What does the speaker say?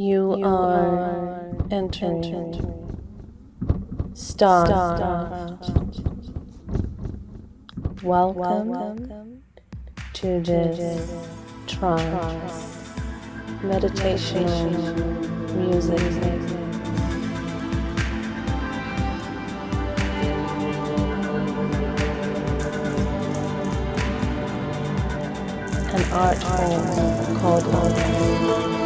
You, you are entering, entering Star. Star. Welcome, Welcome to this trance meditation music. An art form called love.